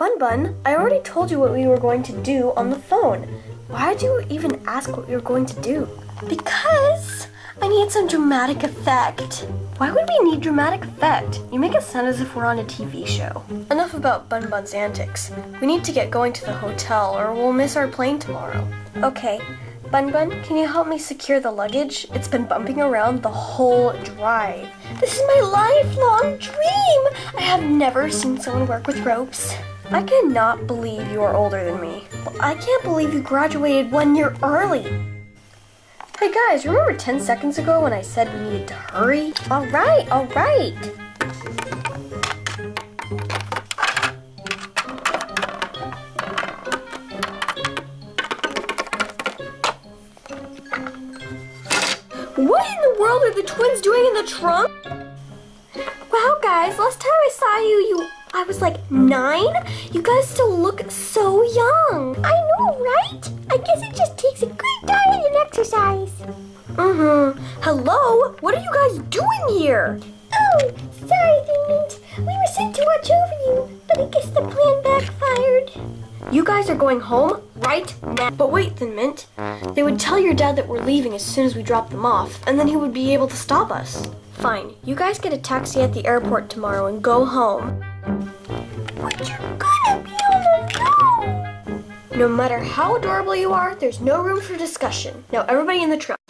Bun Bun, I already told you what we were going to do on the phone. Why did you even ask what we were going to do? Because I need some dramatic effect. Why would we need dramatic effect? You make it sound as if we're on a TV show. Enough about Bun Bun's antics. We need to get going to the hotel or we'll miss our plane tomorrow. Okay. Bun Bun, can you help me secure the luggage? It's been bumping around the whole drive. This is my lifelong dream! I have never seen someone work with ropes. I cannot believe you are older than me. I can't believe you graduated one year early. Hey guys, remember 10 seconds ago when I said we needed to hurry? Alright, alright. What in the world are the twins doing in the trunk? Wow, guys, last time I saw you, you I was like nine? You guys still look so young. I know, right? I guess it just takes a good diet and exercise. Mm-hmm. Hello? What are you guys doing here? Oh, sorry, Figment. We were sent to watch over you, but I guess the plan backfired. You guys are going home right now. But wait, Thin Mint. They would tell your dad that we're leaving as soon as we drop them off, and then he would be able to stop us. Fine, you guys get a taxi at the airport tomorrow and go home. You're gonna be. No matter how adorable you are, there's no room for discussion. Now everybody in the truck.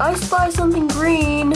I spy something green.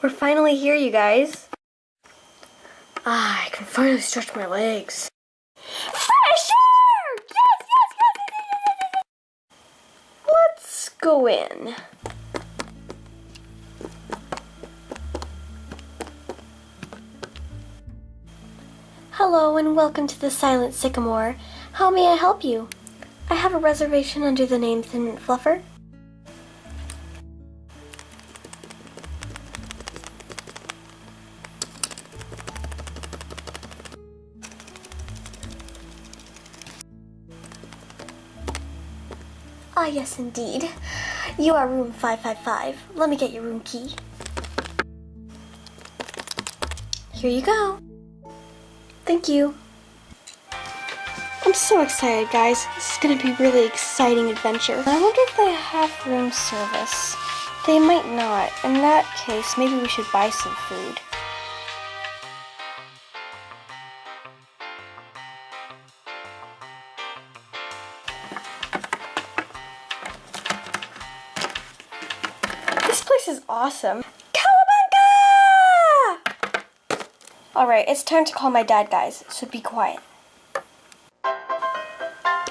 We're finally here, you guys. Ah, I can finally stretch my legs. Yes, yes, yes, yes, yes, yes. Let's go in. Hello and welcome to the Silent Sycamore. How may I help you? I have a reservation under the name Thin Fluffer. Ah, yes, indeed. You are room 555. Let me get your room key. Here you go. Thank you. I'm so excited, guys. This is going to be a really exciting adventure. I wonder if they have room service. They might not. In that case, maybe we should buy some food. This is awesome. Cowabunga! Alright, it's time to call my dad, guys, so be quiet.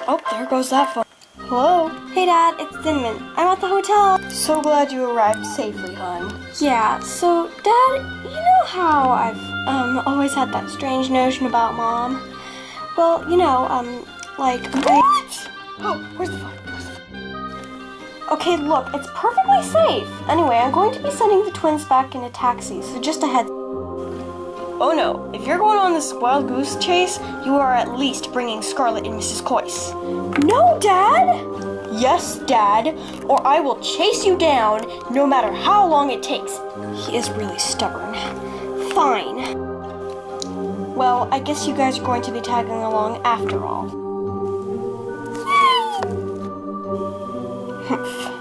Oh, there goes that phone. Hello? Hey, Dad, it's Thin Mint. I'm at the hotel. So glad you arrived safely, hon. Yeah, so, Dad, you know how I've, um, always had that strange notion about Mom? Well, you know, um, like, What? Oh, where's the phone? Where's the phone? Okay, look, it's perfectly safe. Anyway, I'm going to be sending the twins back in a taxi, so just a heads. Oh no, if you're going on this wild goose chase, you are at least bringing Scarlet and Mrs. Coyce. No, Dad! Yes, Dad, or I will chase you down no matter how long it takes. He is really stubborn. Fine. Well, I guess you guys are going to be tagging along after all. warmth.